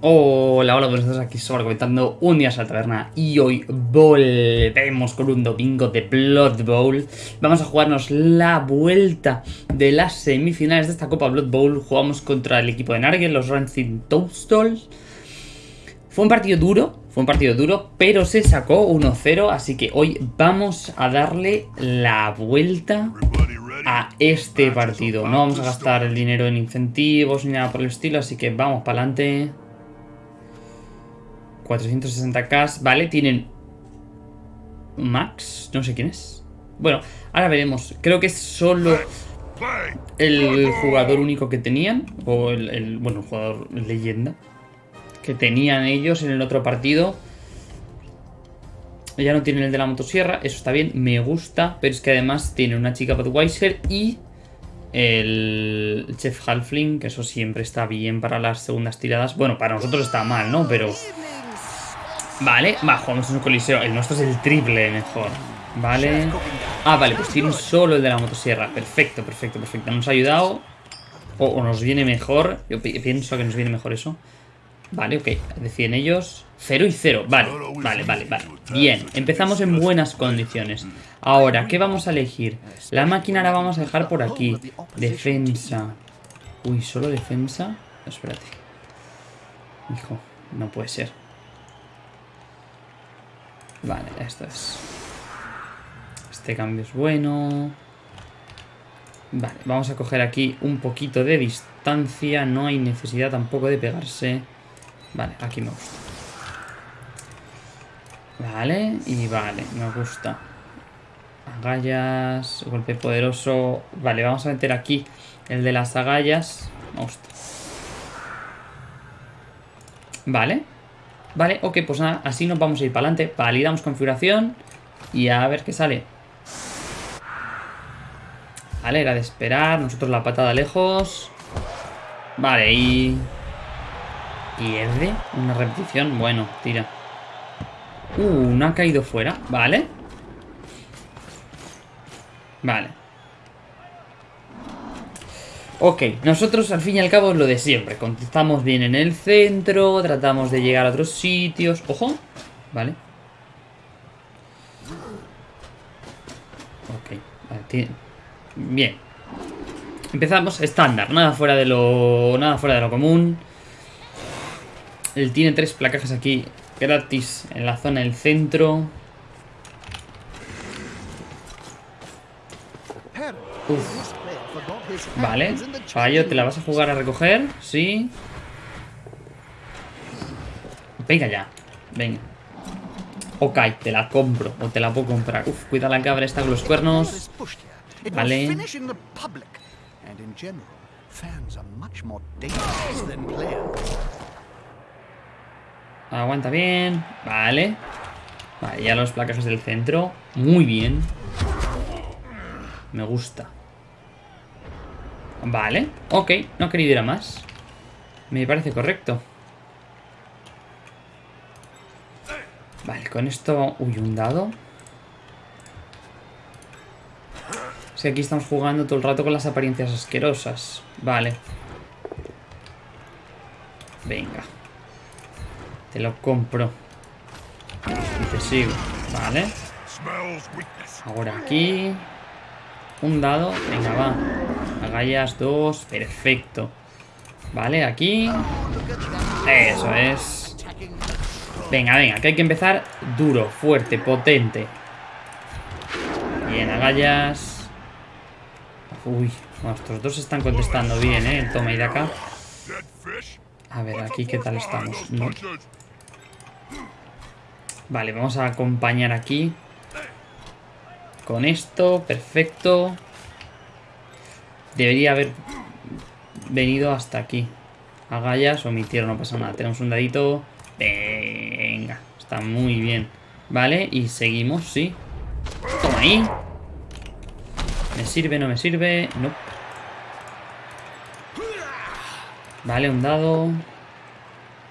Hola, hola, buenos días, aquí Sobra comentando un día a la taberna y hoy volvemos con un domingo de Blood Bowl. Vamos a jugarnos la vuelta de las semifinales de esta Copa Blood Bowl. Jugamos contra el equipo de Nargel, los Rancid Toadstools. Fue un partido duro, fue un partido duro, pero se sacó 1-0, así que hoy vamos a darle la vuelta a este partido. No vamos a gastar el dinero en incentivos ni nada por el estilo, así que vamos para adelante. 460k, vale, tienen Max, no sé quién es. Bueno, ahora veremos. Creo que es solo el jugador único que tenían, o el, bueno, el jugador leyenda que tenían ellos en el otro partido. Ya no tienen el de la motosierra, eso está bien, me gusta, pero es que además tiene una chica Budweiser y el Chef Halfling, que eso siempre está bien para las segundas tiradas. Bueno, para nosotros está mal, ¿no? Pero Vale, va, jugamos en un coliseo. El nuestro es el triple mejor. Vale. Ah, vale, pues tiene solo el de la motosierra. Perfecto, perfecto, perfecto. Nos ha ayudado. O, nos viene mejor. Yo pienso que nos viene mejor eso. Vale, ok. Deciden ellos. Cero y cero. Vale, vale, vale, vale. Bien, empezamos en buenas condiciones. Ahora, ¿qué vamos a elegir? La máquina la vamos a dejar por aquí. Defensa. Uy, ¿solo defensa? Espérate. Hijo, no puede ser. Vale, esto es... Este cambio es bueno. Vale, vamos a coger aquí un poquito de distancia. No hay necesidad tampoco de pegarse. Vale, aquí me gusta. Vale, y vale, me gusta. Agallas, golpe poderoso. Vale, vamos a meter aquí el de las agallas. Me gusta. Vale. Vale, ok, pues nada, así nos vamos a ir para adelante. Validamos configuración y a ver qué sale. Vale, era de esperar. Nosotros la patada lejos. Vale, y... Pierde una repetición. Bueno, tira. Uh, no ha caído fuera. Vale. Vale. Ok, nosotros al fin y al cabo es lo de siempre. Contestamos bien en el centro, tratamos de llegar a otros sitios. ¡Ojo! Vale. Ok, vale, bien. Empezamos estándar, nada fuera de lo nada fuera de lo común. Él tiene tres placajes aquí gratis en la zona del centro. Uf. Vale. Fallo, ¿te la vas a jugar a recoger? Sí. Venga ya. Venga. Ok, te la compro. O te la puedo comprar. Uf, cuida la cabra está con los cuernos. Vale. Aguanta bien. Vale. Vale, ya los placajes del centro. Muy bien. Me gusta. Vale, ok, no querido ir a más. Me parece correcto. Vale, con esto... Uy, un dado. Si aquí estamos jugando todo el rato con las apariencias asquerosas. Vale. Venga. Te lo compro. Y te sigo. Vale. Ahora aquí. Un dado. Venga, va Agallas dos, perfecto. Vale, aquí. Eso es. Venga, venga, que hay que empezar duro, fuerte, potente. Bien, agallas. Uy, nuestros dos están contestando bien, ¿eh? El toma y de acá. A ver, aquí qué tal estamos. Vale, vamos a acompañar aquí. Con esto, perfecto. Debería haber venido hasta aquí. Agallas, omitieron, no pasa nada. Tenemos un dadito. Venga, está muy bien. Vale, y seguimos, sí. Toma ahí. ¿Me sirve, no me sirve? No. Vale, un dado.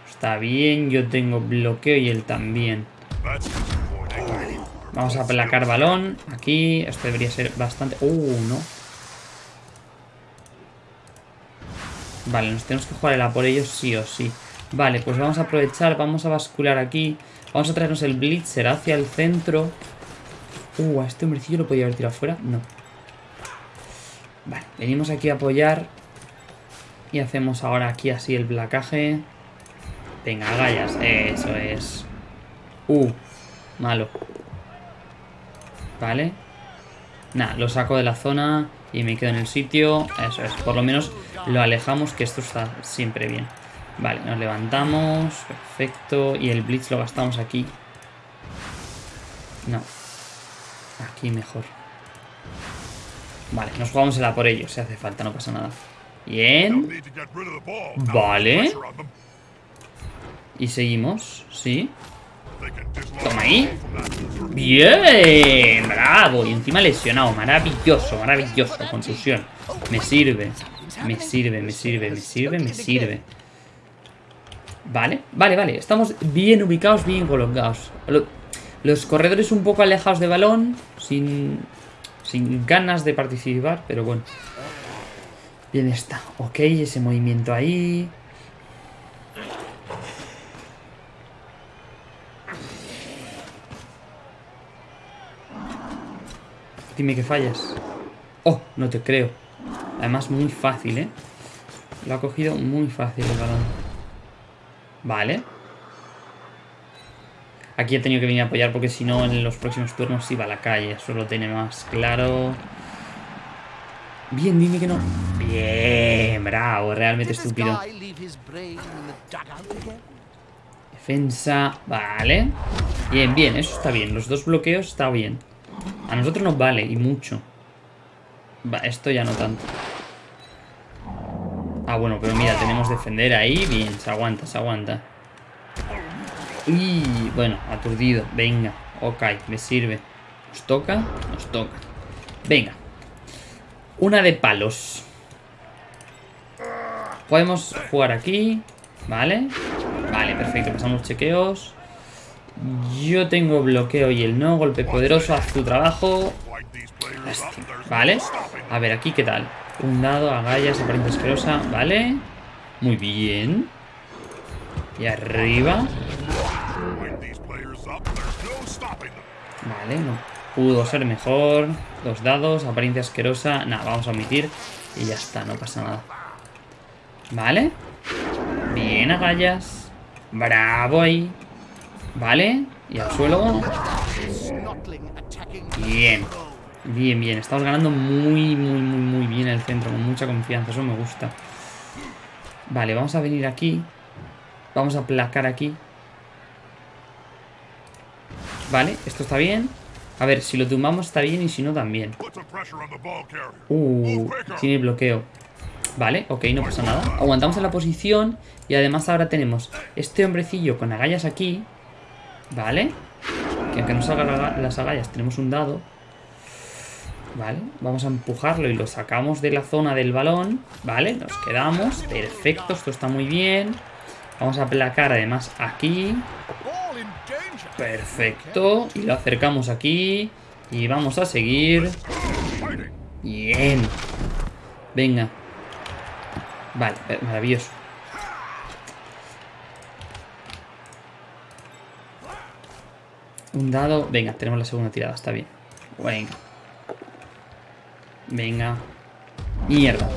Está bien, yo tengo bloqueo y él también. Vamos a aplacar balón. Aquí, esto debería ser bastante... Uh, no. Vale, nos tenemos que jugar el a por ellos sí o sí. Vale, pues vamos a aprovechar, vamos a bascular aquí. Vamos a traernos el Blitzer hacia el centro. Uh, a este hombrecillo lo podía haber tirado fuera. No. Vale, venimos aquí a apoyar. Y hacemos ahora aquí así el placaje. Venga, gallas. Eso es. Uh, malo. Vale. Nada, lo saco de la zona y me quedo en el sitio. Eso es, por lo menos lo alejamos, que esto está siempre bien. Vale, nos levantamos. Perfecto. Y el Blitz lo gastamos aquí. No. Aquí mejor. Vale, nos jugamos el A por ello, si hace falta, no pasa nada. Bien. Vale. Y seguimos, ¿sí? Toma ahí. Bien, bravo. Y encima lesionado. Maravilloso, maravilloso. Contusión. Me sirve. Me sirve, me sirve, me sirve, me sirve. Vale, vale, vale. Estamos bien ubicados, bien colocados. Los corredores un poco alejados de balón. Sin, sin ganas de participar, pero bueno. Bien está. Ok, ese movimiento ahí. Dime que fallas. Oh, no te creo. Además muy fácil, ¿eh? Lo ha cogido muy fácil el balón. Vale. Aquí he tenido que venir a apoyar porque si no en los próximos turnos iba a la calle. Eso lo tiene más claro. Bien, dime que no. Bien, bravo, realmente estúpido. Defensa, vale. Bien, bien, eso está bien. Los dos bloqueos está bien. A nosotros nos vale, y mucho. Va, esto ya no tanto. Ah, bueno, pero mira, tenemos defender ahí. Bien, se aguanta, se aguanta. Y bueno, aturdido. Venga, ok, me sirve. ¿Nos toca? Nos toca. Venga. Una de palos. Podemos jugar aquí. Vale. Vale, perfecto. Pasamos chequeos. Yo tengo bloqueo y el no. Golpe poderoso. Haz tu trabajo. Vale. A ver, aquí qué tal. Un dado, agallas, apariencia asquerosa. Vale. Muy bien. Y arriba. Vale, no pudo ser mejor. Dos dados, apariencia asquerosa. Nada, vamos a omitir. Y ya está, no pasa nada. Vale. Bien, agallas. Bravo ahí. Vale. Y al suelo. Bien. Bien, bien. Estamos ganando muy, muy, muy, muy bien el centro. Con mucha confianza. Eso me gusta. Vale, vamos a venir aquí. Vamos a placar aquí. Vale, esto está bien. A ver, si lo tumbamos está bien y si no también. Uh, tiene bloqueo. Vale, ok, no pasa nada. Aguantamos en la posición y además ahora tenemos este hombrecillo con agallas aquí. Vale. Que aunque no salgan las agallas tenemos un dado. Vale, vamos a empujarlo y lo sacamos de la zona del balón. Vale, nos quedamos. Perfecto, esto está muy bien. Vamos a aplacar además aquí. Perfecto. Y lo acercamos aquí. Y vamos a seguir. Bien. Venga. Vale, maravilloso. Un dado. Venga, tenemos la segunda tirada, está bien. Venga. Venga. Mierda.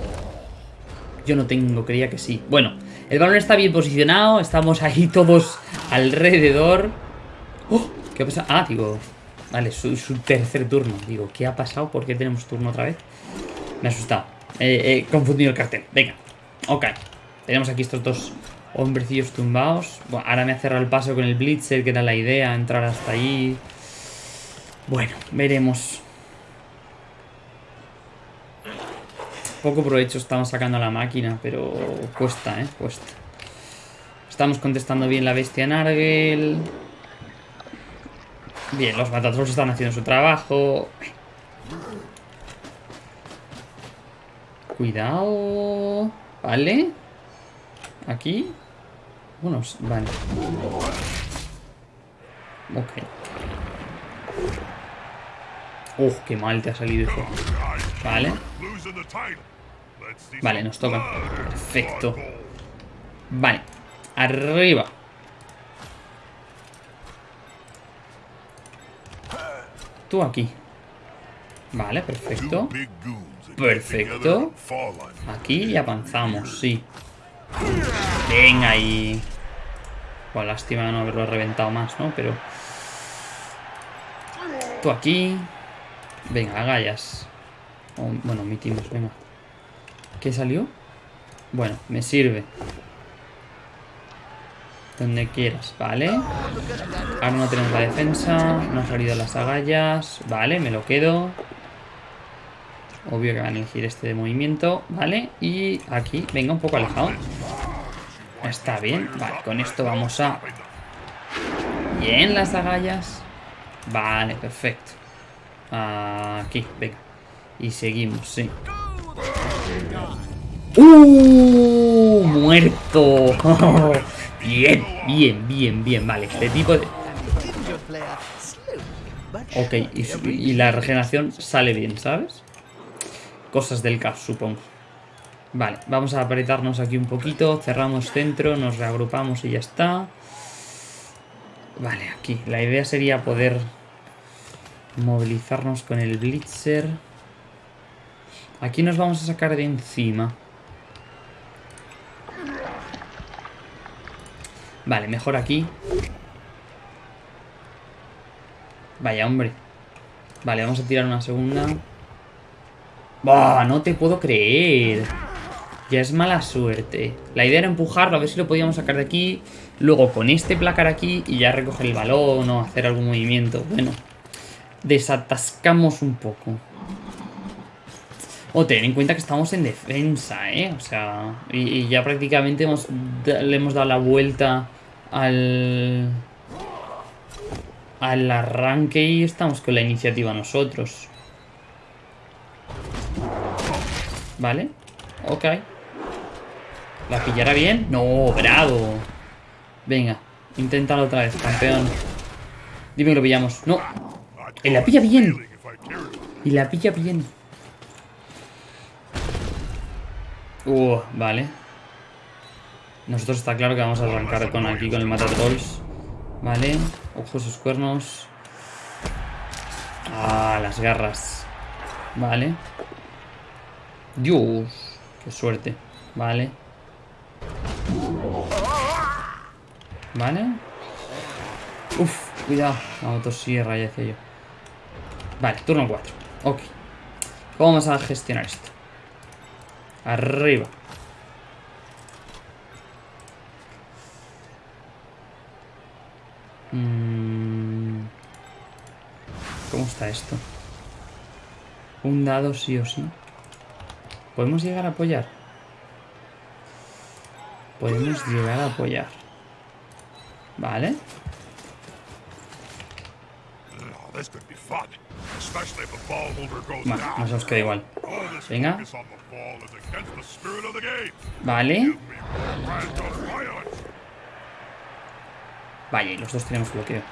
Yo no tengo, creía que sí. Bueno, el balón está bien posicionado. Estamos ahí todos alrededor. ¡Oh! ¿Qué ha pasado? Ah, digo... Vale, su, su, tercer turno. Digo, ¿qué ha pasado? ¿Por qué tenemos turno otra vez? Me ha asustado. He confundido el cartel. Venga. Ok. Tenemos aquí estos dos hombrecillos tumbados. Bueno, ahora me ha cerrado el paso con el Blitzer, que era la idea, entrar hasta ahí. Bueno, veremos. Poco provecho estamos sacando la máquina, pero cuesta, ¿eh? Cuesta. Estamos contestando bien la bestia Nargel. Bien, los Matatrolls están haciendo su trabajo. Cuidado. Vale. Aquí. Unos, vale. Ok. Uf, qué mal te ha salido eso. Vale. Vale, nos toca. Perfecto. Vale. Arriba. Tú aquí. Vale, perfecto. Perfecto. Aquí y avanzamos, sí. Venga ahí. Pues lástima no haberlo reventado más, ¿no? Pero... Tú aquí. Venga, agallas. bueno, omitimos, venga. ¿Qué salió? Bueno, me sirve. Donde quieras, ¿vale? Ahora no tenemos la defensa. No han salido las agallas. Vale, me lo quedo. Obvio que van a elegir este de movimiento. Vale, y aquí, venga, un poco alejado. Está bien. Vale, con esto vamos a... Bien, las agallas. Vale, perfecto. Aquí, venga. Y seguimos, sí. ¡Uh! ¡Muerto! bien, bien, bien, bien. Vale, este tipo de... Ok, y, la regeneración sale bien, ¿sabes? Cosas del caos, supongo. Vale, vamos a apretarnos aquí un poquito. Cerramos centro, nos reagrupamos y ya está. Vale, aquí. La idea sería poder movilizarnos con el Blitzer. Aquí nos vamos a sacar de encima. Vale, mejor aquí. Vaya, hombre. Vale, vamos a tirar una segunda. ¡Bah! No te puedo creer. Ya es mala suerte. La idea era empujarlo, a ver si lo podíamos sacar de aquí. Luego con este placar aquí y ya recoger el balón o hacer algún movimiento. Bueno, desatascamos un poco. O ten en cuenta que estamos en defensa, ¿eh? O sea, y, ya prácticamente hemos, le hemos dado la vuelta al... Al arranque y estamos con la iniciativa nosotros. Vale, ok. ¿La pillará bien? No, bravo. Venga, inténtalo otra vez, campeón. Dime que lo pillamos. No. Y la pilla bien. Y la pilla bien. Uh, vale. Nosotros está claro que vamos a arrancar con aquí con el matatrolls. Vale. Ojos sus cuernos. Ah, las garras. Vale. Dios. Qué suerte. Vale. Vale. Uf, cuidado. La motosierra ya decía yo. Vale, turno 4. Ok. ¿Cómo vamos a gestionar esto? Arriba. Mm. ¿Cómo está esto? Un dado sí o sí. ¿Podemos llegar a apoyar? Podemos llegar a apoyar. Vale. Bueno, nos hemos quedado igual. Venga. Vale. Vaya, y los dos tenemos bloqueo.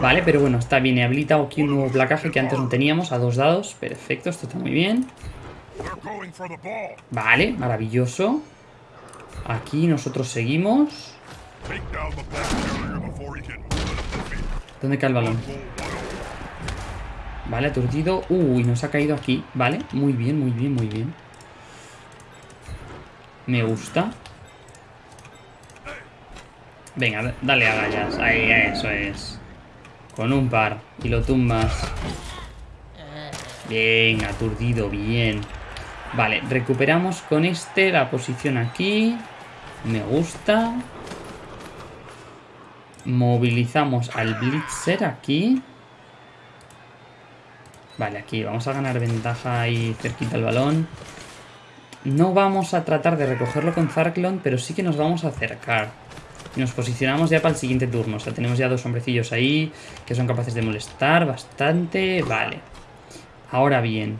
Vale, pero bueno, está bien. He habilitado aquí un nuevo placaje que antes no teníamos a dos dados. Perfecto, esto está muy bien. Vale, maravilloso. Aquí nosotros seguimos. ¿Dónde cae el balón? Vale, aturdido. Uy, nos ha caído aquí. Vale, muy bien, muy bien, muy bien. Me gusta. Venga, dale a gallas. Ahí, eso es. Con un par. Y lo tumbas. Bien, aturdido, bien. Vale, recuperamos con este la posición aquí. Me gusta. Movilizamos al Blitzer aquí. Vale, aquí vamos a ganar ventaja ahí cerquita el balón. No vamos a tratar de recogerlo con Zarklon, pero sí que nos vamos a acercar. Y nos posicionamos ya para el siguiente turno. O sea, tenemos ya dos hombrecillos ahí que son capaces de molestar bastante. Vale. Ahora bien.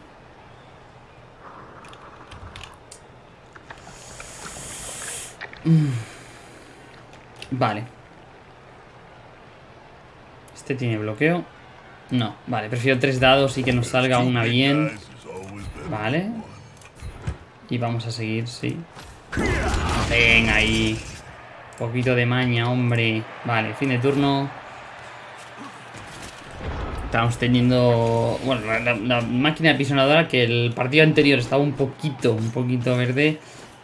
Mm. Vale. Este tiene bloqueo. No, vale, prefiero tres dados y que nos salga una bien. Vale. Y vamos a seguir, sí. Venga ahí. Poquito de maña, hombre. Vale, fin de turno. Estamos teniendo... Bueno, la, máquina pisonadora que el partido anterior estaba un poquito, un poquito verde.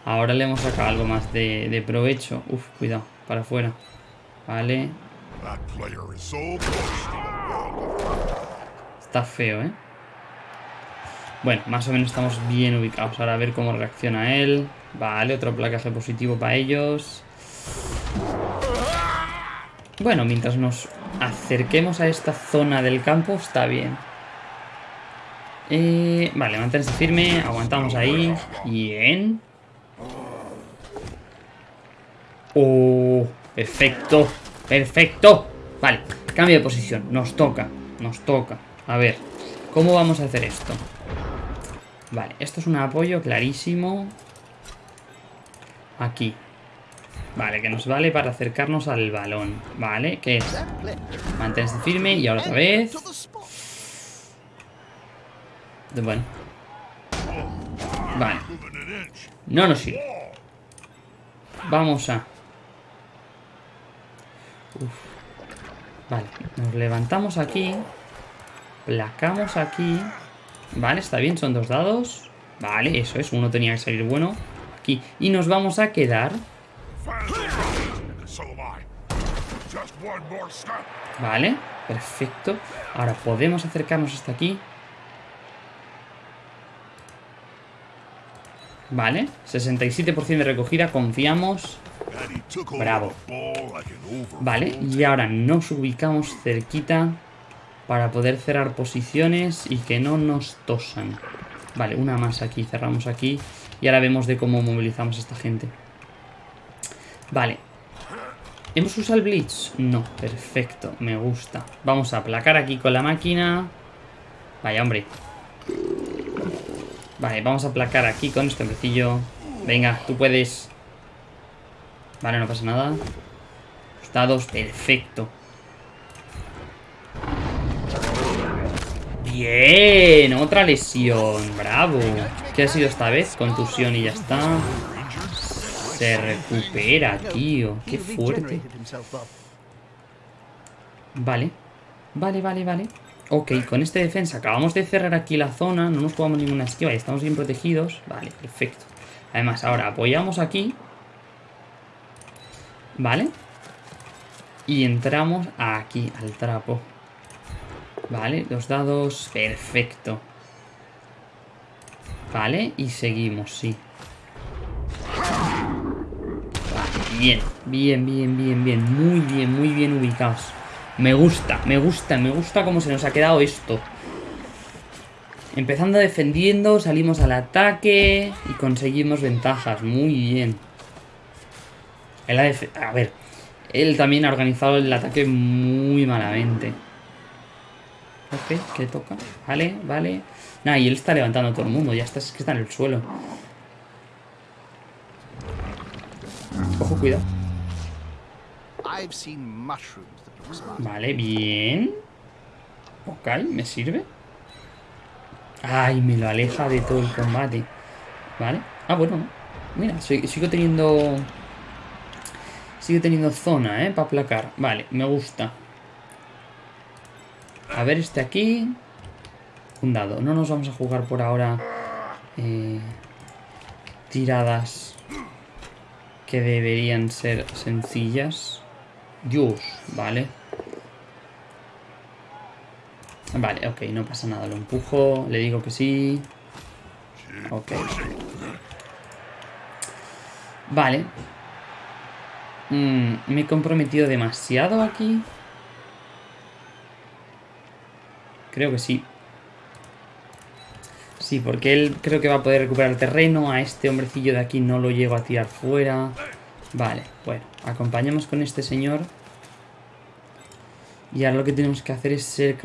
Ahora le hemos sacado algo más de, de provecho. Uf, cuidado, para afuera. Vale. Está feo, ¿eh? Bueno, más o menos estamos bien ubicados. Ahora a ver cómo reacciona él. Vale, otro placaje positivo para ellos. Bueno, mientras nos acerquemos a esta zona del campo, está bien. Eh, vale, manténse firme. Aguantamos ahí. Bien. Oh, perfecto. Perfecto. Vale, cambio de posición. Nos toca. Nos toca. A ver, ¿cómo vamos a hacer esto? Vale, esto es un apoyo clarísimo. Aquí. Vale, que nos vale para acercarnos al balón. Vale, ¿qué es? Manténse firme y ahora otra vez. Bueno. Vale. No nos sirve. Vamos a... Vale, nos levantamos aquí. Placamos aquí. Vale, está bien, son dos dados. Vale, eso es, uno tenía que salir bueno. Aquí. Y nos vamos a quedar... Vale, perfecto. Ahora podemos acercarnos hasta aquí. Vale, 67% de recogida, confiamos. Bravo. Vale, y ahora nos ubicamos cerquita para poder cerrar posiciones y que no nos tosan. Vale, una más aquí, cerramos aquí. Y ahora vemos de cómo movilizamos a esta gente. Vale. ¿Hemos usado el Blitz? No, perfecto, me gusta. Vamos a aplacar aquí con la máquina. Vaya, hombre. Vale, vamos a aplacar aquí con este hombrecillo. Venga, tú puedes. Vale, no pasa nada. Estados, perfecto. Bien, otra lesión. Bravo. ¿Qué ha sido esta vez? Contusión y ya está. Se recupera, tío. Qué fuerte. Vale. Vale, vale, vale. Ok, con este defensa acabamos de cerrar aquí la zona. No nos jugamos ninguna esquiva y estamos bien protegidos. Vale, perfecto. Además, ahora apoyamos aquí. Vale. Y entramos aquí, al trapo. Vale, los dados. Perfecto. Vale, y seguimos, sí. Vale, bien, bien, bien, bien, bien. Muy bien, muy bien ubicados. Me gusta, me gusta, me gusta cómo se nos ha quedado esto. Empezando defendiendo, salimos al ataque y conseguimos ventajas. Muy bien. A ver, él también ha organizado el ataque muy malamente. Ok, ¿qué toca? Vale, vale. Nah, y él está levantando a todo el mundo. Ya está, es que está en el suelo. Ojo, cuidado. Vale, bien. Ok, me sirve. Ay, me lo aleja de todo el combate. Vale. Ah, bueno. Mira, sigo teniendo... Sigo teniendo zona, ¿eh? Para aplacar. Vale, me gusta. A ver este aquí. Un dado. No nos vamos a jugar por ahora eh, tiradas que deberían ser sencillas. Dios, vale. Vale, ok, no pasa nada. Lo empujo, le digo que sí. Ok. Vale. Mm, me he comprometido demasiado aquí. Creo que sí. Sí, porque él creo que va a poder recuperar terreno. A este hombrecillo de aquí no lo llego a tirar fuera. Vale, bueno. Acompañamos con este señor. Y ahora lo que tenemos que hacer es ser,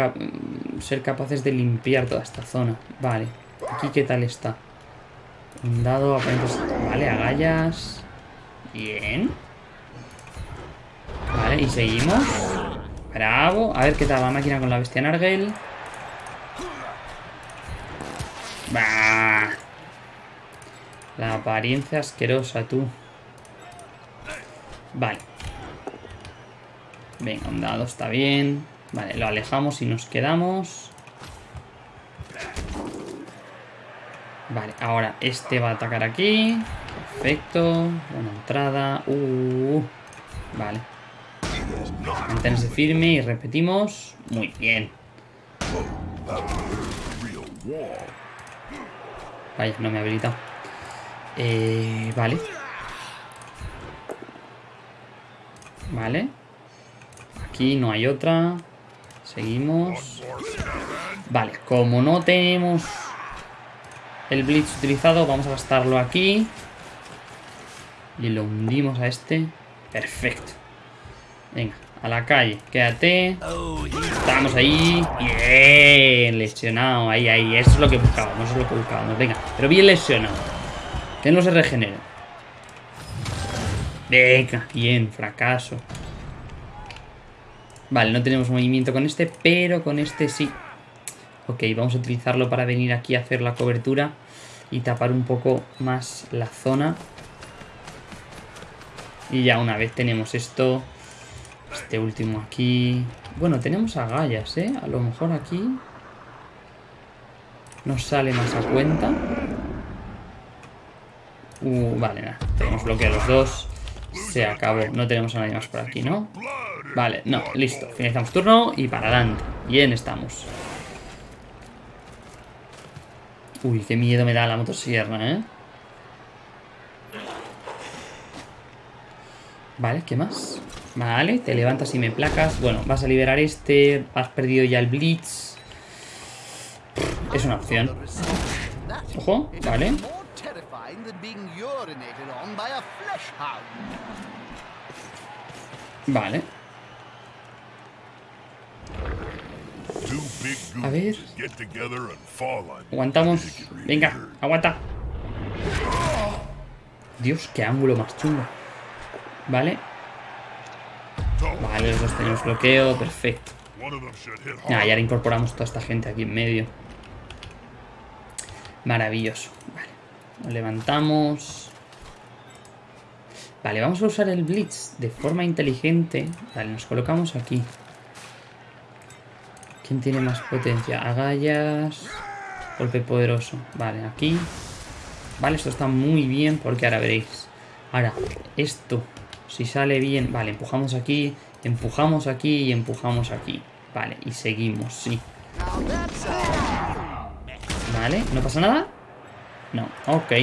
ser capaces de limpiar toda esta zona. Vale. Aquí qué tal está. Un dado, Vale, agallas. Bien. Vale, y seguimos. Bravo. A ver qué tal la máquina con la bestia Nargel. La apariencia asquerosa, tú. Vale. Venga, un dado está bien. Vale, lo alejamos y nos quedamos. Vale, ahora este va a atacar aquí. Perfecto. Buena entrada. Uh, vale. Mantenerse firme y repetimos. Muy bien. Vaya, no me ha habilitado. Eh, vale. Vale. Aquí no hay otra. Seguimos. Vale, como no tenemos el Blitz utilizado, vamos a gastarlo aquí. Y lo hundimos a este. Perfecto. Venga, a la calle. Quédate. Estamos ahí. Bien, lesionado. Ahí, ahí. Eso es lo que buscábamos. Eso es lo que buscábamos. Venga, pero bien lesionado. Que no se regenere. Venga, bien, fracaso. Vale, no tenemos movimiento con este, pero con este sí. Ok, vamos a utilizarlo para venir aquí a hacer la cobertura y tapar un poco más la zona. Y ya una vez tenemos esto, este último aquí... Bueno, tenemos agallas, ¿eh? A lo mejor aquí nos sale más a cuenta. Uh, vale, nada. Tenemos bloqueo los dos. Se acabó. No tenemos a nadie más por aquí, ¿no? Vale, no, listo. Finalizamos turno y para adelante. Bien estamos. Uy, qué miedo me da la motosierra, ¿eh? Vale, ¿qué más? Vale, te levantas y me placas. Bueno, vas a liberar este. Has perdido ya el Blitz. Es una opción. Ojo, vale. Vale. A ver. Aguantamos. Venga, aguanta. Dios, qué ángulo más chungo. Vale. Vale, los dos tenemos bloqueo. Perfecto. Ah, y ahora incorporamos toda esta gente aquí en medio. Maravilloso. Vale. Nos levantamos. Vale, vamos a usar el Blitz de forma inteligente. Vale, nos colocamos aquí. ¿Quién tiene más potencia? Agallas. Golpe poderoso. Vale, aquí. Vale, esto está muy bien porque ahora veréis. Ahora, esto, si sale bien... Vale, empujamos aquí, empujamos aquí y empujamos aquí. Vale, y seguimos, sí. Vale, ¿no pasa nada? No, ok.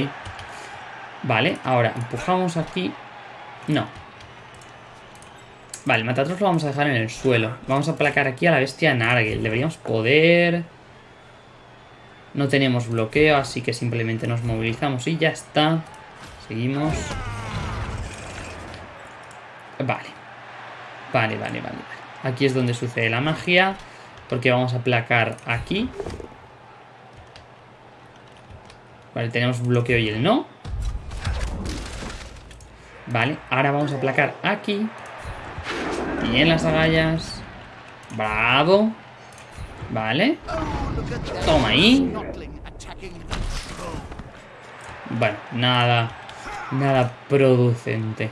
Vale, ahora empujamos aquí no. Vale, Matatros lo vamos a dejar en el suelo. Vamos a placar aquí a la bestia Nargel. Deberíamos poder... No tenemos bloqueo, así que simplemente nos movilizamos y ya está. Seguimos. Vale. Vale, vale, vale. Aquí es donde sucede la magia. Porque vamos a placar aquí. Vale, tenemos bloqueo y el no. Vale, ahora vamos a aplacar aquí. Bien las agallas. Bravo. Vale. Toma ahí. Bueno, nada. Nada producente.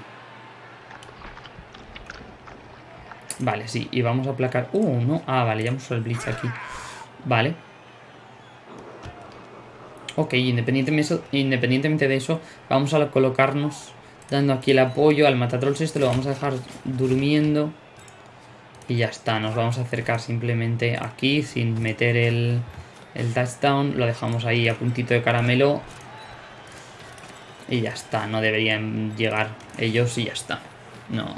Vale, sí. Y vamos a aplacar... Uh, no. Ah, vale, ya hemos usado el Blitz aquí. Vale. Ok, independientemente, independientemente de eso, vamos a colocarnos dando aquí el apoyo al matatrolls este, lo vamos a dejar durmiendo. Y ya está, nos vamos a acercar simplemente aquí sin meter el, el touchdown. Lo dejamos ahí a puntito de caramelo. Y ya está, no deberían llegar ellos y ya está. No,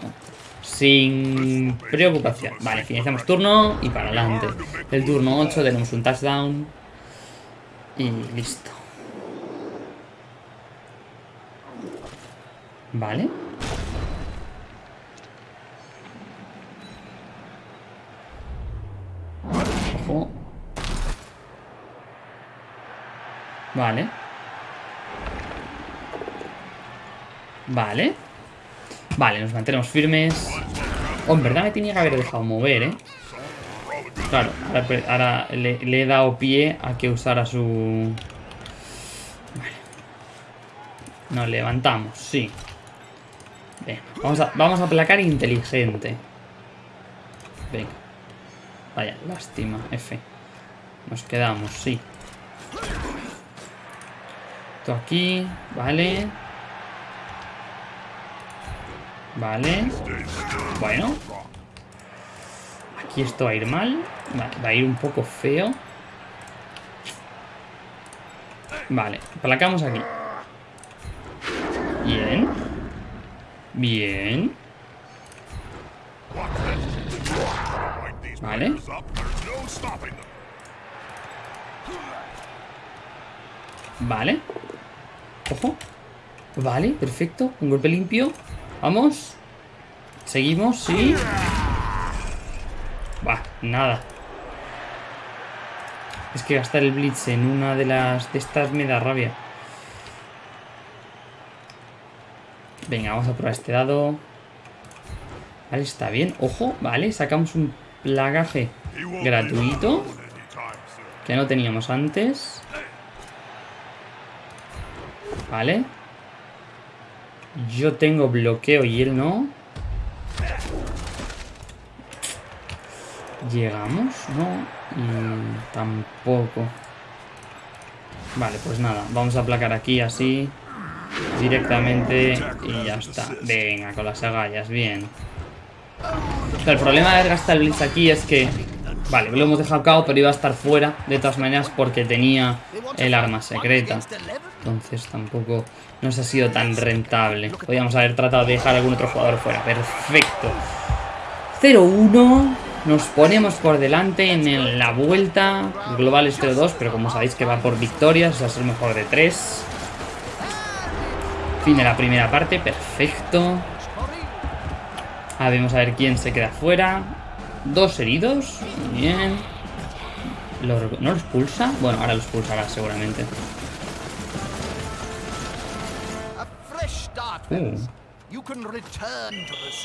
sin preocupación. Vale, finalizamos turno y para adelante. El turno 8 tenemos un touchdown. Y listo. Vale. Ojo. Vale. Vale. Vale, nos mantenemos firmes. Oh, en verdad me tenía que haber dejado mover, ¿eh? Claro, ahora, le, le, he dado pie a que usara su... Vale. Nos levantamos, sí. Venga, vamos a, vamos a aplacar inteligente. Venga. Vaya, lástima, F. Nos quedamos, sí. Esto aquí, vale. Vale. Bueno. Aquí esto va a ir mal. va a ir un poco feo. Vale, aplacamos aquí. Bien. Bien. Vale. Vale. Ojo. Vale, perfecto. Un golpe limpio. Vamos. Seguimos, sí. Va, nada. Es que gastar el blitz en una de las de estas me da rabia. Venga, vamos a probar este dado. Vale, está bien. Ojo, vale, sacamos un plagaje gratuito. Que no teníamos antes. Vale. Yo tengo bloqueo y él no. Llegamos, ¿no? Y tampoco. Vale, pues nada. Vamos a aplacar aquí así. Directamente. Y ya está. Venga, con las agallas. Bien. el problema de gastar el Blitz aquí es que... Vale, lo hemos dejado cao, pero iba a estar fuera de todas maneras porque tenía el arma secreta. Entonces tampoco nos ha sido tan rentable. Podríamos haber tratado de dejar a algún otro jugador fuera. Perfecto. 0-1. Nos ponemos por delante en la vuelta. global es 0-2, pero como sabéis que va por victorias, va a ser mejor de 3. Fin de la primera parte, perfecto. A vamos a ver quién se queda fuera. Dos heridos, bien. ¿No los pulsa? Bueno, ahora los pulsará seguramente. Uh.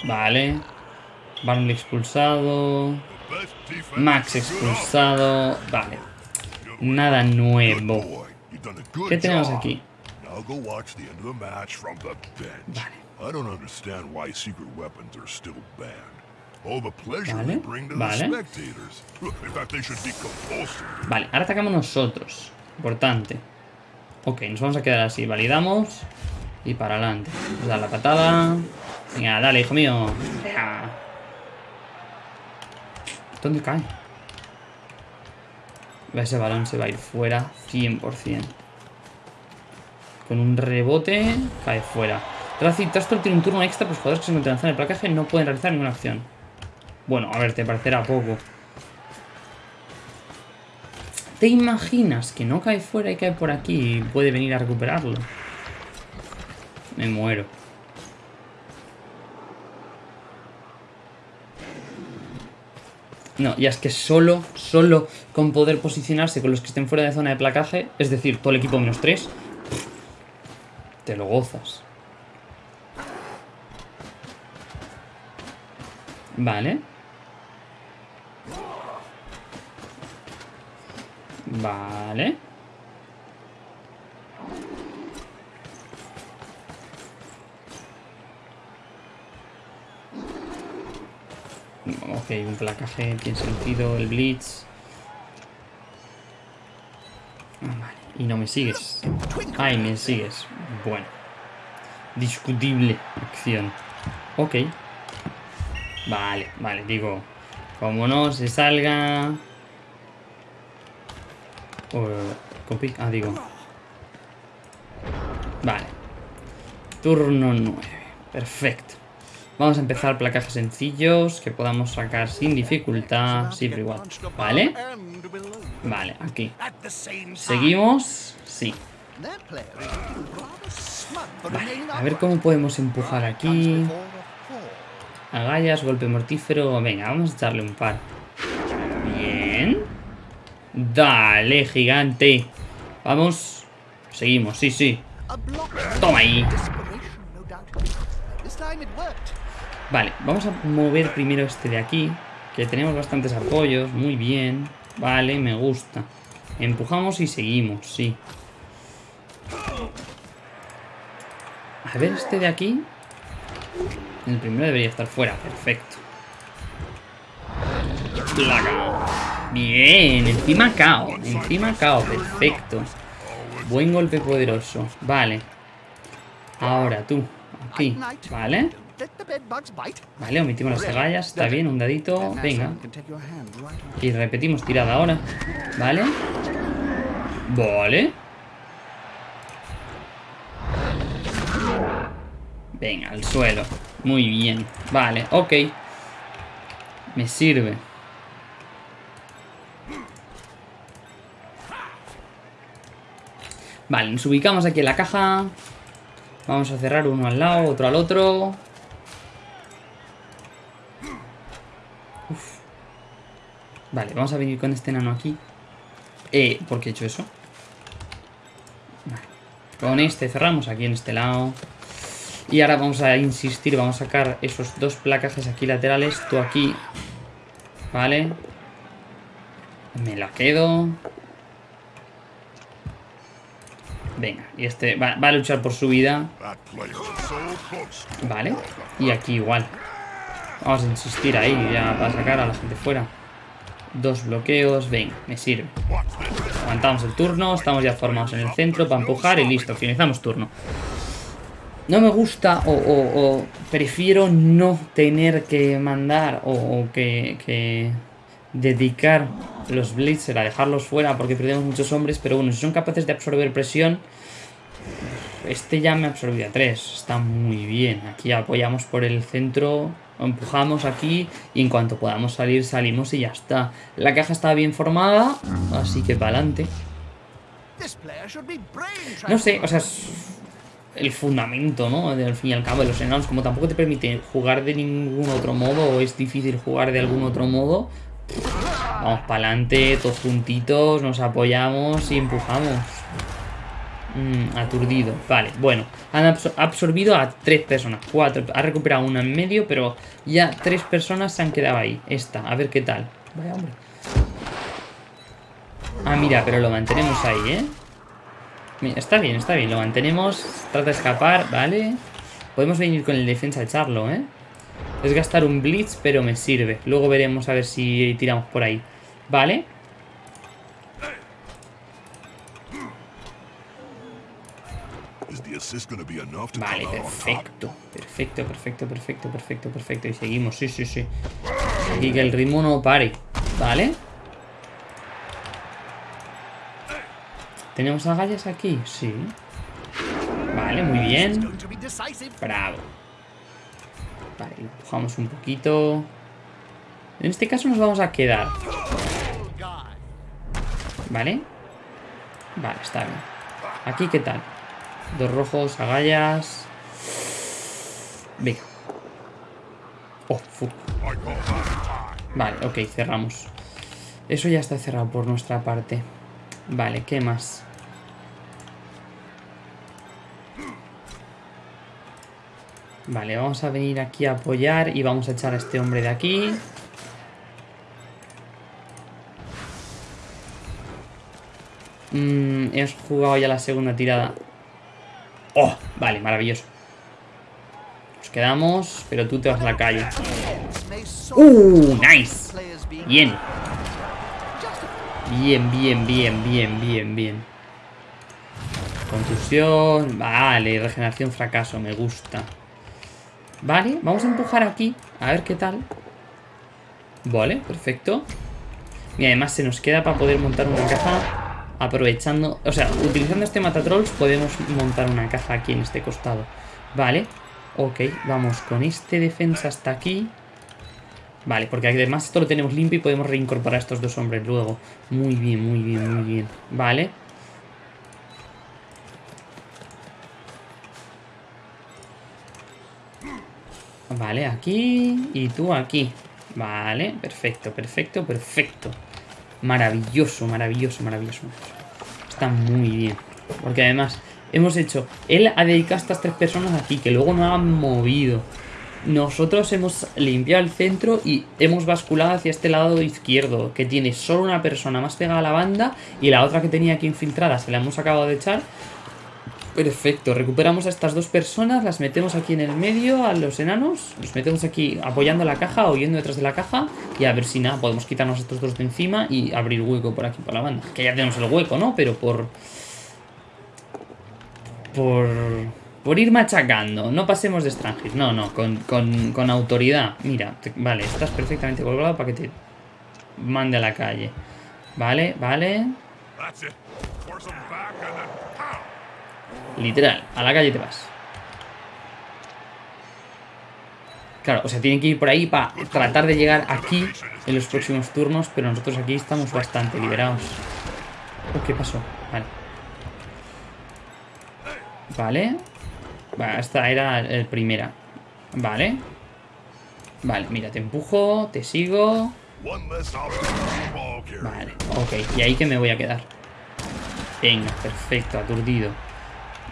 Vale. Barney expulsado. Max expulsado. Vale. Nada nuevo. ¿Qué tenemos aquí? Vale. Vale. Vale, ahora atacamos nosotros. Importante. Ok, nos vamos a quedar así. Validamos. Y para adelante. Vamos a dar la patada. Venga, dale, hijo mío. ¿Dónde cae? Ese balón se va a ir fuera 100%. Con un rebote, cae fuera. Racing Tastor tiene un turno extra, pues jugadores que se encuentran en el placaje no pueden realizar ninguna acción. Bueno, a ver, te parecerá poco. ¿Te imaginas que no cae fuera y cae por aquí y puede venir a recuperarlo? Me muero. No, ya es que solo, solo con poder posicionarse con los que estén fuera de zona de placaje, es decir, todo el equipo menos 3, te lo gozas. Vale. Vale. Ok, un placaje tiene sentido, el blitz. Vale, y no me sigues. Ay, me sigues. Bueno. Discutible acción. Ok. Vale, vale, digo. Como no se salga... Ah, digo. Vale. Turno 9. Perfecto. Vamos a empezar placajes sencillos que podamos sacar sin dificultad. Sí, pero igual. ¿Vale? Vale, aquí. ¿Seguimos? Sí. Vale, a ver cómo podemos empujar aquí. Agallas, golpe mortífero. Venga, vamos a echarle un par. Dale, gigante. Vamos. Seguimos, sí, sí. Toma ahí. Vale, vamos a mover primero este de aquí. Que tenemos bastantes apoyos. Muy bien. Vale, me gusta. Empujamos y seguimos, sí. A ver este de aquí. El primero debería estar fuera, perfecto. Bien, encima cao. Encima cao, perfecto. Buen golpe poderoso. Vale. Ahora tú. Aquí. Vale. Vale, omitimos las agallas. Está bien, un dadito. Venga. Y repetimos tirada ahora. Vale. Vale. Venga, al suelo. Muy bien. Vale, ok. Me sirve. Vale, nos ubicamos aquí en la caja. Vamos a cerrar uno al lado, otro al otro. Vale, vamos a venir con este enano aquí. Eh, ¿por qué he hecho eso? Vale. Con este cerramos aquí en este lado. Y ahora vamos a insistir, vamos a sacar esos dos placajes aquí laterales. Tú aquí. Vale. Me la quedo. Venga, y este va, a luchar por su vida. Vale. Y aquí igual. Vamos a insistir ahí ya para sacar a la gente fuera. Dos bloqueos. Venga, me sirve. Aguantamos el turno. Estamos ya formados en el centro para empujar y listo. Finalizamos turno. No me gusta o, prefiero no tener que mandar o, que, que, dedicar los Blitzer a dejarlos fuera porque perdemos muchos hombres. Pero bueno, si son capaces de absorber presión... Este ya me ha absorbido a tres. Está muy bien. Aquí apoyamos por el centro empujamos aquí y en cuanto podamos salir salimos y ya está. La caja está bien formada, así que para adelante. No sé, o sea, el fundamento, ¿no? Al fin y al cabo de los enanos, como tampoco te permite jugar de ningún otro modo o es difícil jugar de algún otro modo, vamos para adelante, todos juntitos, nos apoyamos y empujamos. Mm, aturdido, vale, bueno. Han absorbido a tres personas Cuatro, ha recuperado una en medio Pero ya tres personas se han quedado ahí. Esta, a ver qué tal. Vaya hombre. Ah, mira, pero lo mantenemos ahí, ¿eh? está bien, está bien, lo mantenemos Trata de escapar, vale Podemos venir con el defensa a echarlo, ¿eh? Es gastar un blitz, pero me sirve Luego veremos a ver si tiramos por ahí Vale Vale, perfecto. Perfecto, perfecto, perfecto, perfecto, perfecto. Y seguimos, sí, sí, sí. Aquí que el ritmo no pare. Vale. ¿Tenemos agallas aquí? Sí. Vale, muy bien. Bravo. Vale, empujamos un poquito. En este caso nos vamos a quedar. Vale. Vale, está bien. Aquí, ¿qué tal? Dos rojos, agallas. Venga. Oh, fuck. Vale, ok, cerramos. Eso ya está cerrado por nuestra parte. Vale, ¿qué más? Vale, vamos a venir aquí a apoyar y vamos a echar a este hombre de aquí. Mm, hemos jugado ya la segunda tirada. ¡Oh! Vale, maravilloso. Nos quedamos, pero tú te vas a la calle. ¡Uh! ¡Nice! Bien. Bien, bien, bien, bien, bien, bien. Contusión. Vale, regeneración fracaso, me gusta. Vale, vamos a empujar aquí. A ver qué tal. Vale, perfecto. Y además se nos queda para poder montar una caja aprovechando, o sea, utilizando este matatrolls podemos montar una caja aquí en este costado. Vale, ok, vamos con este defensa hasta aquí. Vale, porque además esto lo tenemos limpio y podemos reincorporar a estos dos hombres luego. Muy bien, muy bien, muy bien. Vale. Vale, aquí y tú aquí. Vale, perfecto, perfecto, perfecto. Maravilloso, maravilloso, maravilloso. Está muy bien. Porque además hemos hecho... Él ha dedicado a estas tres personas aquí, que luego no han movido. Nosotros hemos limpiado el centro y hemos basculado hacia este lado izquierdo, que tiene solo una persona más pegada a la banda y la otra que tenía aquí infiltrada se la hemos acabado de echar. Perfecto, recuperamos a estas dos personas, las metemos aquí en el medio, a los enanos, los metemos aquí apoyando la caja o yendo detrás de la caja y a ver si nada, podemos quitarnos estos dos de encima y abrir hueco por aquí, por la banda. Que ya tenemos el hueco, ¿no? Pero por... Por... Por ir machacando, no pasemos de extranjeros, no, no, con, con, con autoridad. Mira, vale, estás perfectamente colgado para que te mande a la calle. Vale, vale. Literal, a la calle te vas. Claro, o sea, tienen que ir por ahí para tratar de llegar aquí en los próximos turnos, pero nosotros aquí estamos bastante liberados. Oh, ¿Qué pasó? Vale. Vale. Esta era el primera. Vale. Vale, mira, te empujo, te sigo. Vale, ok. Y ahí que me voy a quedar. Venga, perfecto, aturdido.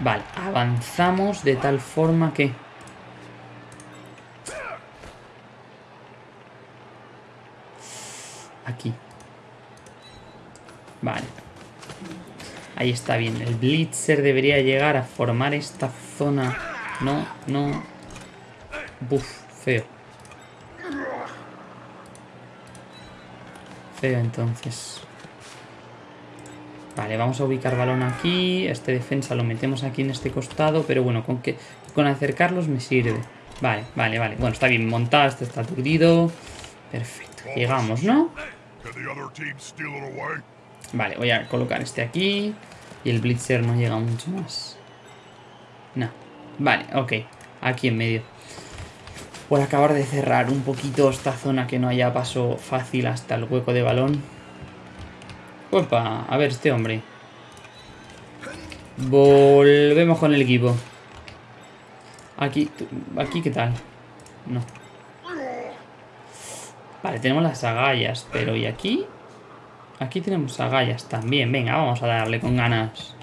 Vale, avanzamos de tal forma que... Aquí. Vale. Ahí está bien. El Blitzer debería llegar a formar esta zona. No, no. Buf, feo. Feo entonces. Vale, vamos a ubicar balón aquí. Este defensa lo metemos aquí en este costado. Pero bueno, con que con acercarlos me sirve. Vale, vale, vale. Bueno, está bien montado. Este está aturdido. Perfecto. Llegamos, ¿no? Vale, voy a colocar este aquí. Y el Blitzer no llega mucho más. No. Vale, ok. Aquí en medio. A acabar de cerrar un poquito esta zona que no haya paso fácil hasta el hueco de balón. Opa, a ver este hombre. Volvemos con el equipo. Aquí, aquí ¿qué tal? No. Vale, tenemos las agallas, pero ¿y aquí? Aquí tenemos agallas también. Venga, vamos a darle con ganas.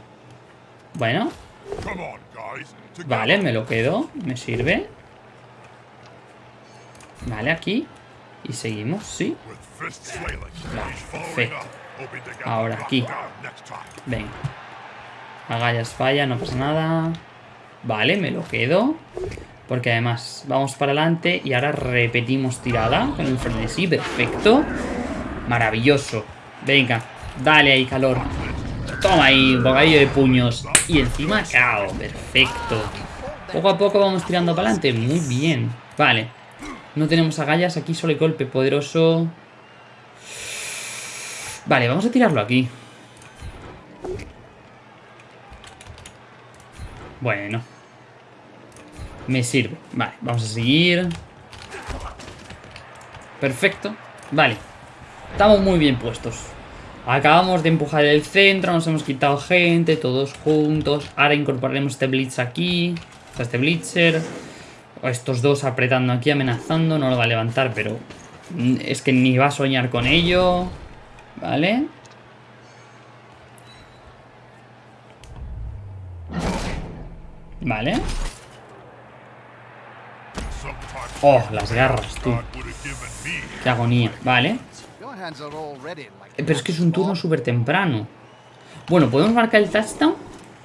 Bueno. Vale, me lo quedo. Me sirve. Vale, aquí. Y seguimos, ¿sí? Ahora aquí. Venga. Agallas falla, no pasa nada. Vale, me lo quedo. Porque además vamos para adelante y ahora repetimos tirada con el frenesí. Perfecto. Maravilloso. Venga, dale ahí calor. Toma ahí, bocadillo de puños. Y encima cao. Perfecto. Poco a poco vamos tirando para adelante. Muy bien. Vale. No tenemos agallas. Aquí solo hay golpe poderoso. Vale, vamos a tirarlo aquí. Bueno. Me sirve. Vale, vamos a seguir. Perfecto. Vale. Estamos muy bien puestos. Acabamos de empujar el centro, nos hemos quitado gente, todos juntos. Ahora incorporaremos este blitz aquí. Este blitzer. Estos dos apretando aquí, amenazando. No lo va a levantar, pero es que ni va a soñar con ello. Vale. Vale. Oh, las garras, tú. Qué agonía. Vale. Pero es que es un turno súper temprano. Bueno, podemos marcar el touchdown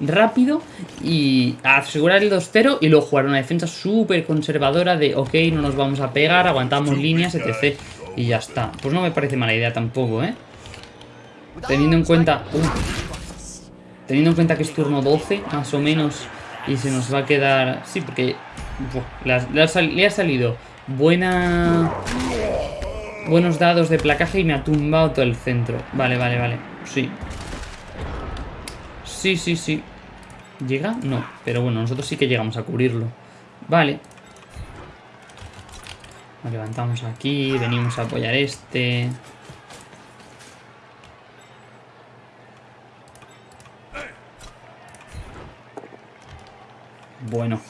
rápido y asegurar el 2-0 y luego jugar una defensa súper conservadora de ok, no nos vamos a pegar, aguantamos líneas, etc. Y ya está. Pues no me parece mala idea tampoco, ¿eh? Teniendo en cuenta... teniendo en cuenta que es turno 12, más o menos, y se nos va a quedar... Sí, porque le, ha, salido buena... Buenos dados de placaje y me ha tumbado todo el centro. Vale, vale, vale. Sí. Sí, sí, sí. ¿Llega? No. Pero bueno, nosotros sí que llegamos a cubrirlo. Vale. Nos levantamos aquí. Venimos a apoyar este. Bueno.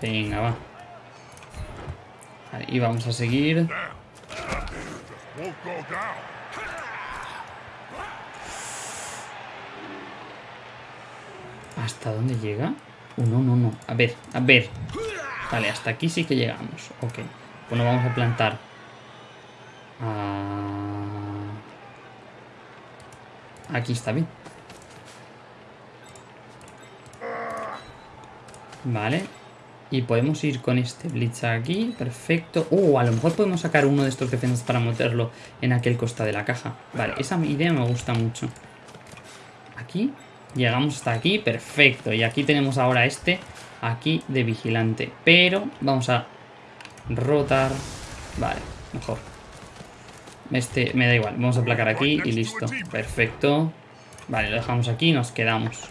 Venga, va. y vamos a seguir. ¿Hasta dónde llega? Uh, no, no, no. A ver, a ver. Vale, hasta aquí sí que llegamos. Ok. Bueno, vamos a plantar. Ah, aquí está bien. Vale. Y podemos ir con este Blitz aquí. Perfecto. Oh, a lo mejor podemos sacar uno de estos defensas para meterlo en aquel costa de la caja. Vale, esa idea me gusta mucho. Aquí. Llegamos hasta aquí. Perfecto. Y aquí tenemos ahora este aquí de vigilante. Pero vamos a rotar. Vale, mejor. Este me da igual. Vamos a aplacar aquí y listo. Perfecto. Vale, lo dejamos aquí y nos quedamos.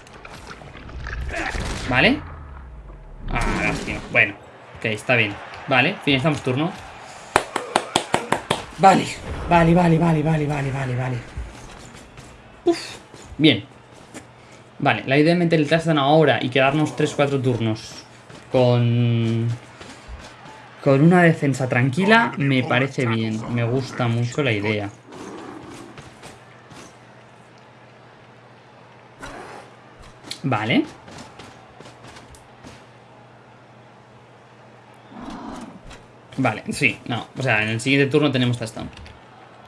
¿Vale? Bueno, ok, está bien. Vale, finalizamos turno. Vale, vale, vale, vale, vale, vale, vale, vale. Uf, bien. Vale, la idea de meter el touchdown ahora y quedarnos 3-4 turnos con... Con una defensa tranquila me parece bien. Me gusta mucho la idea. Vale. Vale, sí, no. O sea, en el siguiente turno tenemos touchdown.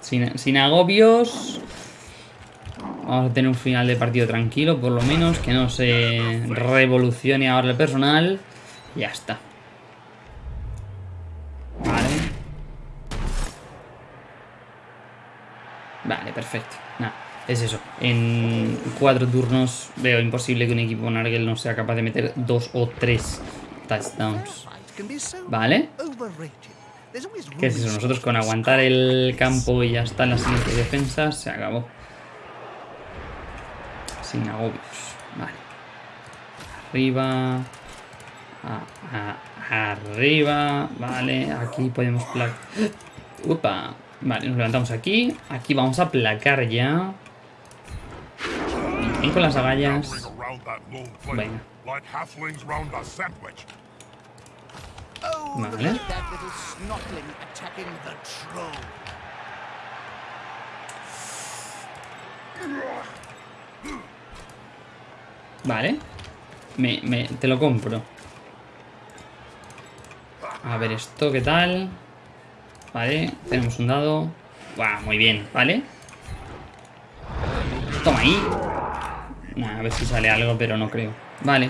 Sin, sin agobios. Vamos a tener un final de partido tranquilo, por lo menos. Que no se revolucione ahora el personal. Ya está. Vale. Vale, perfecto. Nada, es eso. En cuatro turnos veo imposible que un equipo Nargel no sea capaz de meter dos o tres touchdowns. Vale. ¿Qué es eso? Nosotros con aguantar el campo y ya está en las siguientes defensas, se acabó. Sin agobios. Vale. Arriba. arriba. Vale. Aquí podemos placar. Upa. Vale, nos levantamos aquí. Aquí vamos a placar ya. Bien con las agallas. Venga. Vale. Vale. Me, te lo compro. A ver esto, ¿qué tal? Vale, tenemos un dado. Buah, muy bien, ¿vale? Toma ahí. a ver si sale algo, pero no creo. Vale.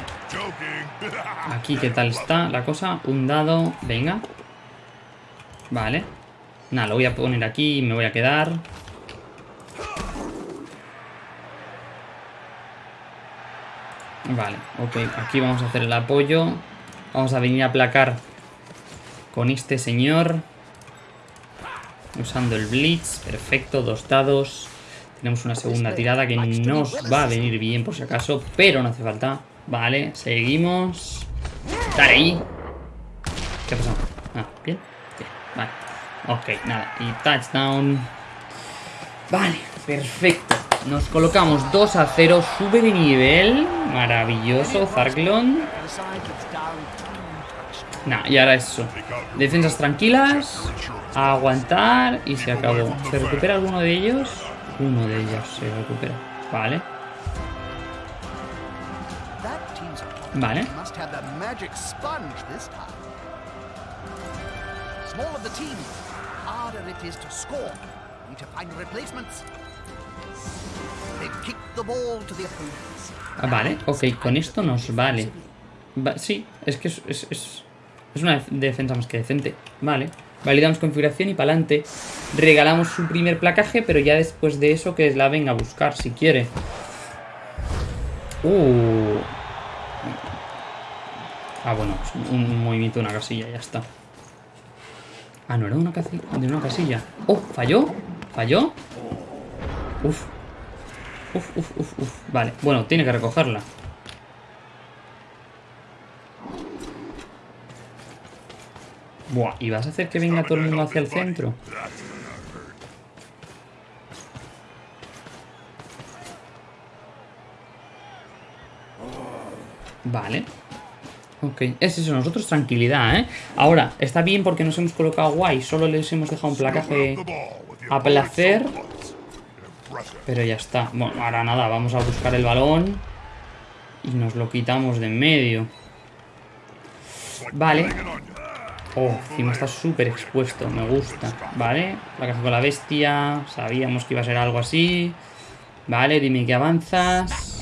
Aquí, ¿qué tal está la cosa? Un dado. Venga. Vale. Nada, lo voy a poner aquí y me voy a quedar. Vale, ok. Aquí vamos a hacer el apoyo. Vamos a venir a aplacar con este señor. Usando el Blitz. Perfecto, dos dados. Tenemos una segunda tirada que nos va a venir bien por si acaso, pero no hace falta. Vale, seguimos. Dale ahí. ¿Qué pasado? Ah, bien. Bien, vale. Ok, nada. Y touchdown. Vale, perfecto. Nos colocamos 2 a 0. Sube de nivel. Maravilloso, Zarklon. Nah, y ahora eso. Defensas tranquilas. Aguantar. Y se acabó. ¿Se recupera alguno de ellos? Uno de ellos se recupera. Vale. Vale. Ah, vale, ok, con esto nos vale. sí, es que es, es, es, una defensa más que decente. Vale. Validamos configuración y para adelante. Regalamos su primer placaje, pero ya después de eso que la venga a buscar si quiere. Uh, Ah, bueno, un movimiento de una casilla, ya está. Ah, no era una casilla, de una casilla. ¡Oh! ¿Falló? ¿Falló? Uf. Uf, uf, uf, uf. Vale, bueno, tiene que recogerla. Buah, ¿y vas a hacer que venga todo el mundo hacia el centro? Vale. Ok, es eso, nosotros tranquilidad, ¿eh? Ahora, está bien porque nos hemos colocado guay, solo les hemos dejado un placaje a placer. Pero ya está. Bueno, ahora nada, vamos a buscar el balón y nos lo quitamos de en medio. Vale. Oh, encima está súper expuesto, me gusta. Vale, placaje con la bestia, sabíamos que iba a ser algo así. Vale, dime que avanzas.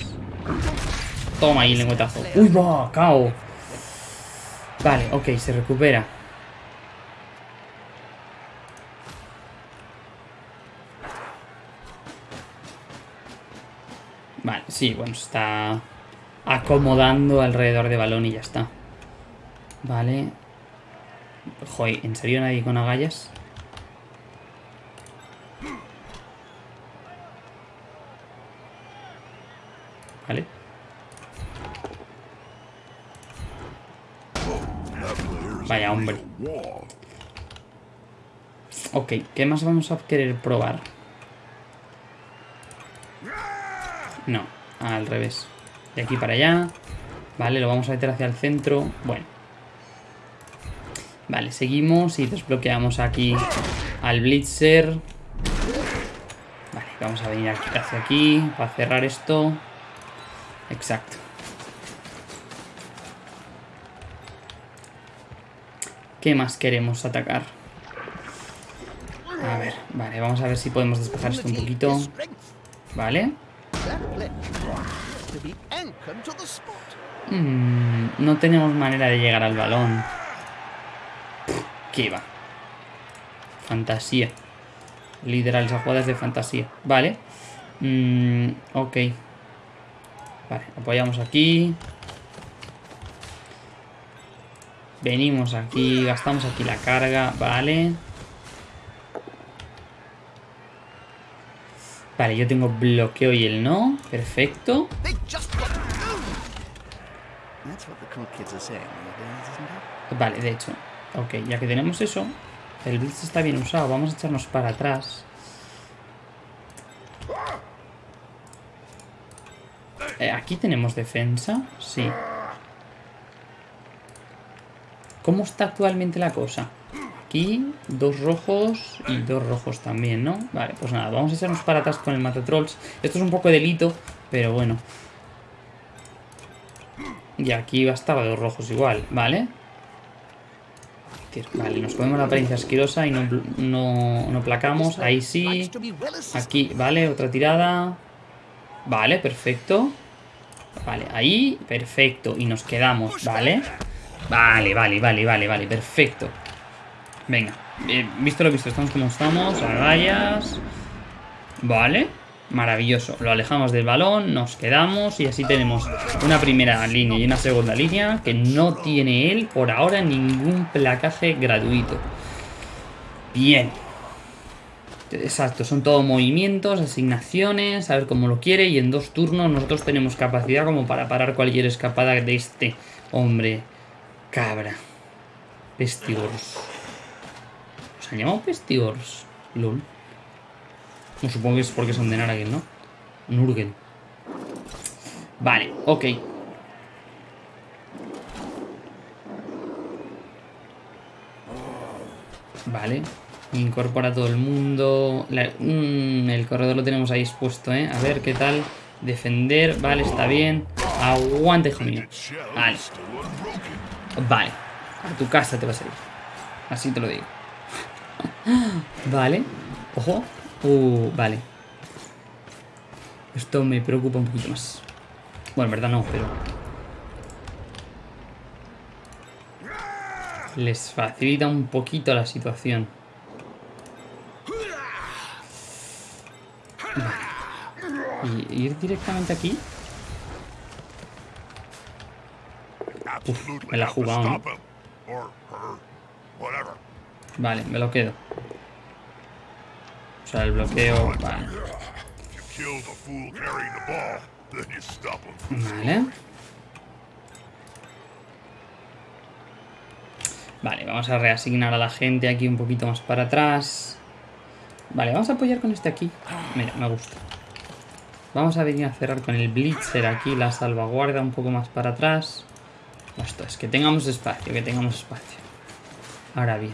Toma ahí, lengüetazo. ¡Uy, va! ¡Cao! Vale, ok, se recupera. Vale, sí, bueno, se está acomodando alrededor de balón y ya está. Vale. Joder, ¿en serio nadie con agallas? Vale. Vaya hombre. Ok, ¿qué más vamos a querer probar? No, al revés. De aquí para allá. Vale, lo vamos a meter hacia el centro. Bueno. Vale, seguimos y desbloqueamos aquí al Blitzer. Vale, vamos a venir hacia aquí para cerrar esto. Exacto. ¿Qué más queremos atacar? A ver, vale, vamos a ver si podemos despejar esto un poquito. Vale. Mm, no tenemos manera de llegar al balón. ¿Qué va? Fantasía. Liderar esas jugadas de fantasía. Vale. Mm, ok. Vale, apoyamos aquí. Venimos aquí, gastamos aquí la carga, vale. Vale, yo tengo bloqueo y él no. Perfecto. Vale, de hecho. Ok, ya que tenemos eso, el blitz está bien usado. Vamos a echarnos para atrás. Eh, ¿Aquí tenemos defensa? Sí. ¿Cómo está actualmente la cosa? Aquí, dos rojos y dos rojos también, ¿no? Vale, pues nada, vamos a echarnos para atrás con el Matatrolls. Esto es un poco delito, pero bueno. Y aquí bastaba dos rojos igual, ¿vale? Vale, nos comemos la apariencia asquerosa y no, no, no placamos. Ahí sí. Aquí, vale, otra tirada. Vale, perfecto. Vale, ahí, perfecto. Y nos quedamos, ¿vale? Vale, vale, vale, vale, vale, perfecto. Venga, eh, visto lo visto, estamos como estamos, agallas. Vale, maravilloso. Lo alejamos del balón, nos quedamos y así tenemos una primera línea y una segunda línea que no tiene él por ahora ningún placaje gratuito. Bien. Exacto, son todo movimientos, asignaciones, a ver cómo lo quiere y en dos turnos nosotros tenemos capacidad como para parar cualquier escapada de este hombre cabra. Pestigors. ¿Os han llamado Pestigors? LOL. No, supongo que es porque son de Naragen, ¿no? Nurgen. Vale, ok. Vale. Incorpora a todo el mundo. Mm, el corredor lo tenemos ahí expuesto, ¿eh? A ver qué tal. Defender. Vale, está bien. Aguante, hijo mío. Vale. Vale. A tu casa te vas a ir. Así te lo digo. vale. Ojo. Uh, vale. Esto me preocupa un poquito más. Bueno, en verdad no, pero... Les facilita un poquito la situación. Vale. ¿Y ir directamente aquí? Uf, me la ha jugado, ¿no? Vale, me lo quedo. O sea, el bloqueo... Vale. Vale. Vale, vamos a reasignar a la gente aquí un poquito más para atrás. Vale, vamos a apoyar con este aquí. Mira, me gusta. Vamos a venir a cerrar con el Blitzer aquí, la salvaguarda un poco más para atrás. Esto es que tengamos espacio, que tengamos espacio. Ahora bien,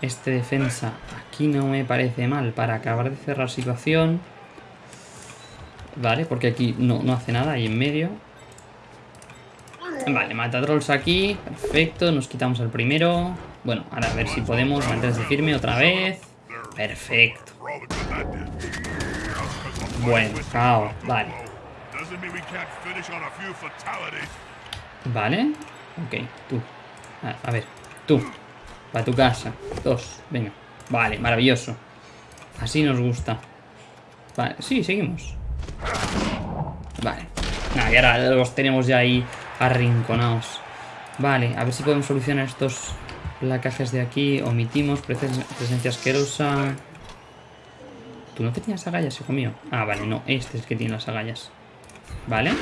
este defensa aquí no me parece mal para acabar de cerrar situación. Vale, porque aquí no, no hace nada ahí en medio. Vale, mata trolls aquí. Perfecto, nos quitamos el primero. Bueno, ahora a ver si podemos mantenerse firme otra vez. Perfecto. Bueno, cao, vale. Vale. Ok, tú. A, ver, tú. Para tu casa. Dos. Venga. Vale, maravilloso. Así nos gusta. Sí, seguimos. Vale. Nada, y ahora los tenemos ya ahí arrinconados. Vale, a ver si podemos solucionar estos placajes de aquí. Omitimos, presen- presencia asquerosa. ¿Tú no tenías agallas, hijo mío? Ah, vale, no, este es el que tiene las agallas. Vale.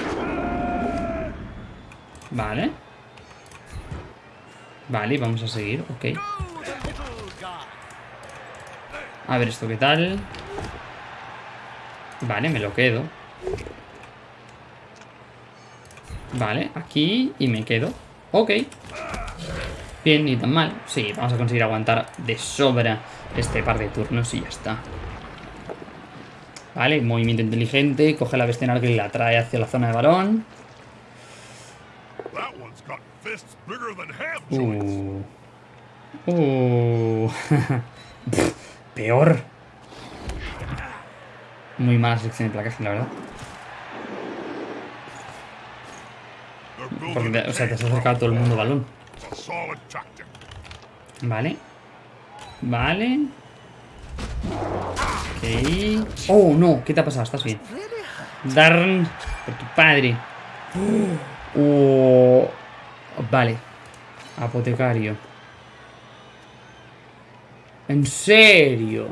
Vale. Vale, vamos a seguir, ok. A ver esto qué tal. Vale, me lo quedo. Vale, aquí y me quedo. Ok. Bien, ni tan mal. Sí, vamos a conseguir aguantar de sobra este par de turnos y ya está. Vale, movimiento inteligente. Coge la bestia y la trae hacia la zona de balón. Fists bigger than joints. Uh. Uh. Peor. Muy mala selección de placaje, la verdad. Porque, o sea, te has acercado a todo el mundo balón. Vale. Vale. Ok. Oh, no. ¿Qué te ha pasado? ¿Estás bien? Darn. Por tu padre. Oh. Vale. Apotecario. ¿En serio?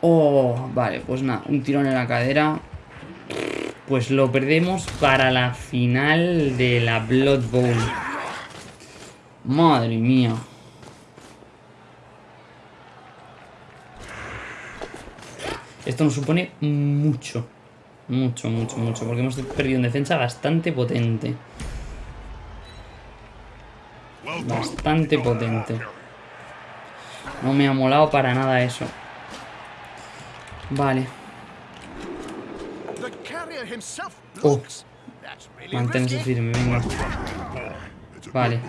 Oh, vale, pues nada, un tirón en la cadera. Pues lo perdemos para la final de la Blood Bowl. Madre mía. Esto nos supone mucho. Mucho, mucho, mucho. Porque hemos perdido en defensa bastante potente. Bastante potente. No me ha molado para nada eso. Vale. Oh. Manténse firme, venga. Vale.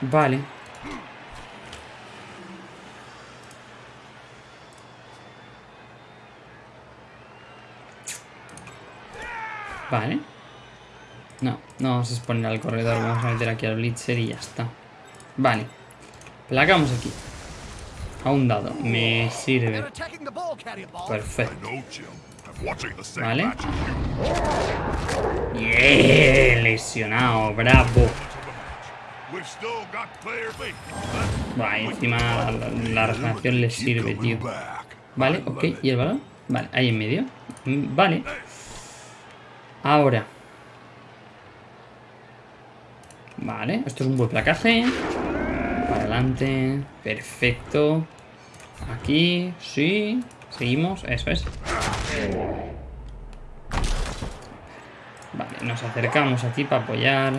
Vale. Vale. No, no vamos a exponer al corredor. Vamos a meter aquí al Blitzer y ya está. Vale. Placamos aquí. A un dado. Me sirve. Perfecto. Vale. Bien, lesionado. Bravo. Va, encima la, regeneración le sirve, tío. Vale, ok. ¿Y el balón? Vale, ahí en medio. Mm, Vale. Ahora. Vale, esto es un buen placaje. Para adelante. Perfecto. Aquí, sí. Seguimos, eso es. Vale, nos acercamos aquí para apoyar.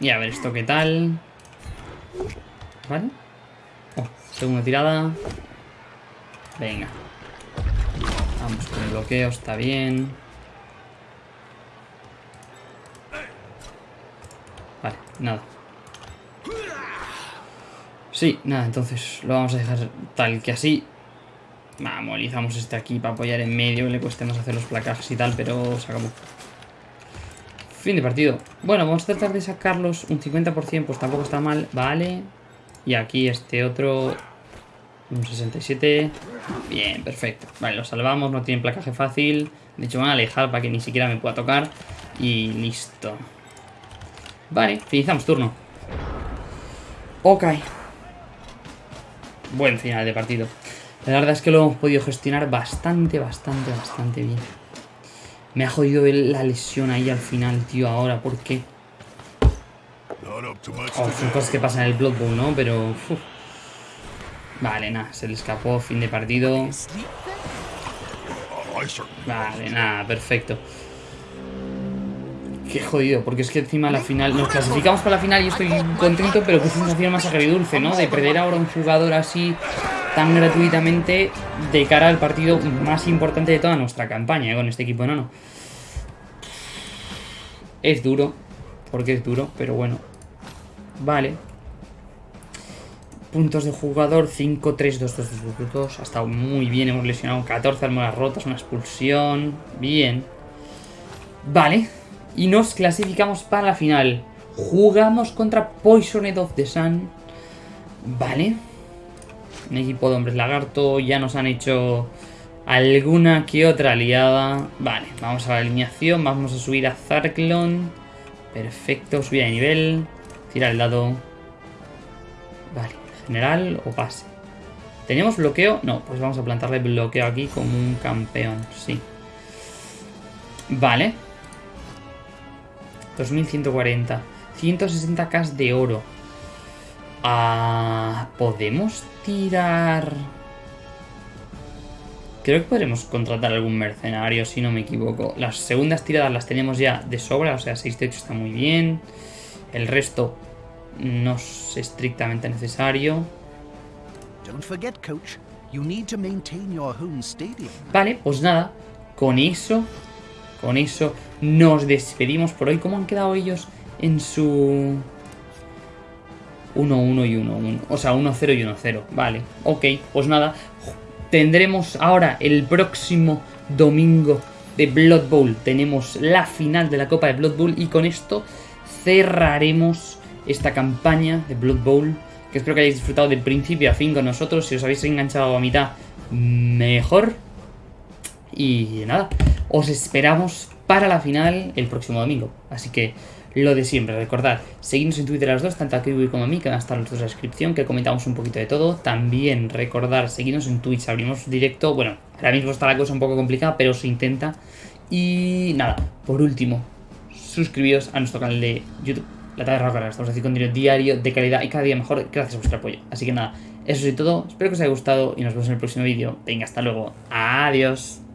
Y a ver esto qué tal. Vale. Oh, segunda tirada. Venga. Vamos con el bloqueo, está bien. Vale, nada. Sí, nada, entonces lo vamos a dejar tal que así. Vamos, molizamos este aquí para apoyar en medio, le cueste más hacer los placajes y tal, pero se acabó. Fin de partido. Bueno, vamos a tratar de sacarlos un 50%, pues tampoco está mal. Vale. Y aquí este otro... Un 67. Bien, perfecto. Vale, lo salvamos, no tienen placaje fácil. De hecho, van a alejar para que ni siquiera me pueda tocar. Y listo. Vale, finalizamos turno. Ok. Buen final de partido. La verdad es que lo hemos podido gestionar bastante, bastante, bastante bien. Me ha jodido la lesión ahí al final, tío, ahora. ¿Por qué? Oh, son cosas que pasan en el Blood Bowl, ¿no? Pero... uf. Vale, nada, se le escapó, fin de partido. Vale, nada, perfecto. Qué jodido, porque es que encima la final nos clasificamos para la final y estoy contento, pero qué sensación más agridulce, ¿no? De perder ahora un jugador así tan gratuitamente de cara al partido más importante de toda nuestra campaña ¿eh? con este equipo enano. Es duro, porque es duro, pero bueno. Vale. puntos de jugador, 5, 3, 2, 2, 2, 2, 2. Ha estado muy bien, hemos lesionado 14 armas rotas, una expulsión. Bien. Vale. Y nos clasificamos para la final. Jugamos contra Poisoned of the Sun. Vale. Un equipo de hombres lagarto. Ya nos han hecho alguna que otra aliada. Vale, vamos a la alineación. Vamos a subir a Zarklon. Perfecto, subir de nivel. Tira el dado. Vale, general o pase. ¿Tenemos bloqueo? No, pues vamos a plantarle bloqueo aquí como un campeón, sí. Vale. 2140. 160k de oro. Ah, ¿Podemos tirar...? Creo que podremos contratar algún mercenario, si no me equivoco. Las segundas tiradas las tenemos ya de sobra, o sea, 6 de 8 está muy bien. El resto no es estrictamente necesario. Don't forget, coach. You need to maintain your home stadium. Vale, pues nada, con eso, con eso nos despedimos por hoy. ¿Cómo han quedado ellos en su 1-1 y 1-1? O sea, 1-0 y 1-0. Vale, ok, pues nada, tendremos ahora el próximo domingo de Blood Bowl. Tenemos la final de la Copa de Blood Bowl y con esto cerraremos esta campaña de Blood Bowl. Que espero que hayáis disfrutado de principio a fin con nosotros. Si os habéis enganchado a mitad, mejor. Y nada, os esperamos para la final el próximo domingo. Así que lo de siempre, recordad, seguidnos en Twitter a los dos, tanto a Kiwi como a mí, que van a estar en la descripción, que comentamos un poquito de todo. También recordar, seguidnos en Twitch, abrimos directo. Bueno, ahora mismo está la cosa un poco complicada, pero se intenta. Y nada, por último, suscribiros a nuestro canal de YouTube, La Taberna Rockera. Estamos haciendo contenido diario, de calidad y cada día mejor, gracias a vuestro apoyo. Así que nada, eso es todo. Espero que os haya gustado y nos vemos en el próximo vídeo. Venga, hasta luego. Adiós.